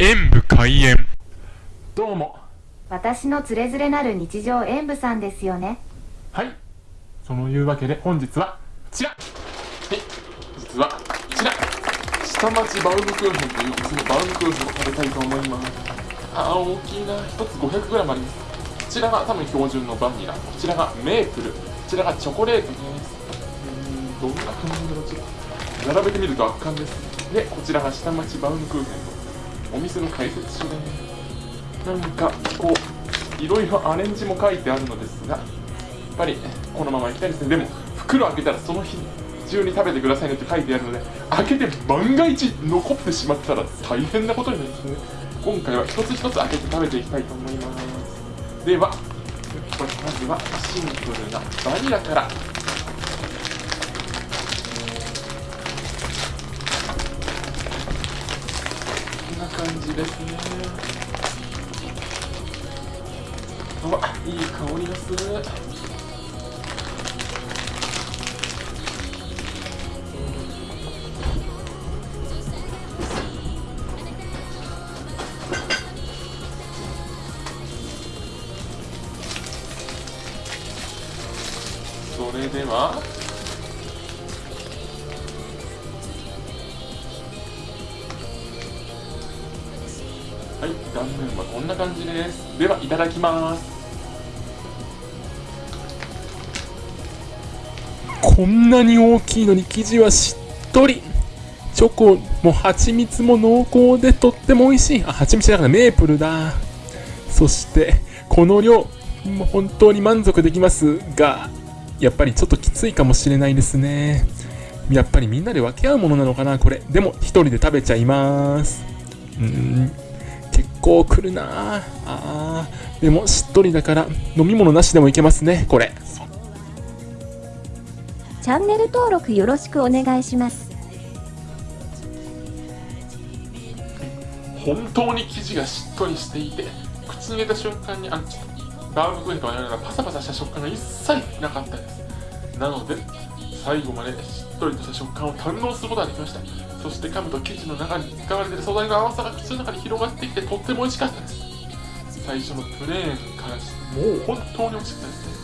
演武開演。どうも。私のつれづれなる日常演舞さんですよね。はい。そのいうわけで本日はこちら。はい実はこちら。下町バウムクーヘンというそのバウムクーヘンを食べたいと思います。あー大きいな。1つ 500g あります。こちらが多分標準のバニラこちらがメープル。こちらがチョコレートです。うーんどんな感じだろうちょっと並べてみると圧巻です。でこちらが下町バウムクーヘンのお店の解説書でなんかこういろいろアレンジも書いてあるのですがやっぱりこのままいきたいですね。でも袋開けたらその日中に食べてくださいねって書いてあるので開けて万が一残ってしまったら大変なことになりますね。今回は一つ一つ開けて食べていきたいと思います。ではこれまずはシンプルなバニラから。感じですね。うわいい香りがす。るそれでは。はい断面はこんな感じですではいただきます。こんなに大きいのに生地はしっとり。チョコも蜂蜜も濃厚でとっても美味しい。あ蜂蜜じゃなくてメープルだ。そしてこの量もう本当に満足できますがやっぱりちょっときついかもしれないですね。やっぱりみんなで分け合うものなのかなこれ。でも一人で食べちゃいます。うん。結構くるな。あー。でもしっとりだから飲み物なしでもいけますねこれ。チャンネル登録よろしくお願いします。本当に生地がしっとりしていて口に入れた瞬間にあちょっとバウムクーヘンと同じようなパサパサした食感が一切なかったです。なので最後までしっとりとした食感を堪能することができました。そして噛むと生地の中に使われている素材の甘さが口の中に広がってきてとっても美味しかったです。最初のプレーンからしてもう本当に美味しかった。ですね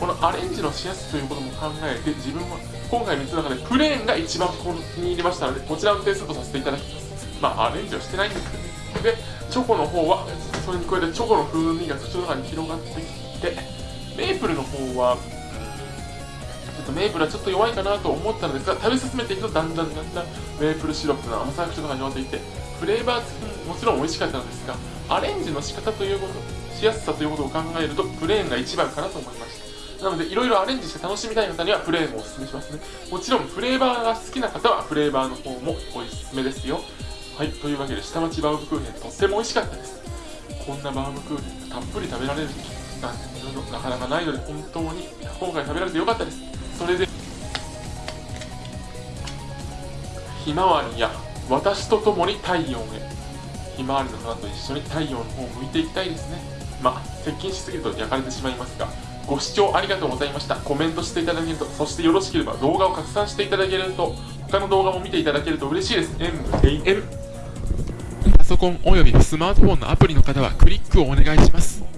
このアレンジのしやすさということも考えて自分は今回3つの中でプレーンが一番気に入りましたのでこちらの点数とさせていただきます。まあアレンジはしてないんですけどねでチョコの方はそれに加えてチョコの風味が口の中に広がってきてメープルの方はとメープルはちょっと弱いかなと思ったのですが食べ進めていくとだんだんだんだんメープルシロップの甘さが口の中に広がっていてフレーバー付きもちろん美味しかったのですがアレンジの仕方ということしやすさということを考えるとプレーンが一番かなと思いました。なのでいろいろアレンジして楽しみたい方にはプレーンをおすすめしますね。もちろんフレーバーが好きな方はフレーバーの方もおすすめですよ。はいというわけで下町バウムクーヘンとっても美味しかったです。こんなバウムクーヘンがたっぷり食べられるなんていうのなかなかないので本当に今回食べられてよかったです。それでひまわりや私と共に太陽へ。ひまわりの花と一緒に太陽の方を向いていきたいですね。まあ接近しすぎると焼かれてしまいますがご視聴ありがとうございました。コメントしていただけるとそしてよろしければ動画を拡散していただけると他の動画も見ていただけると嬉しいです。MAN パソコンおよびスマートフォンのアプリの方はクリックをお願いします。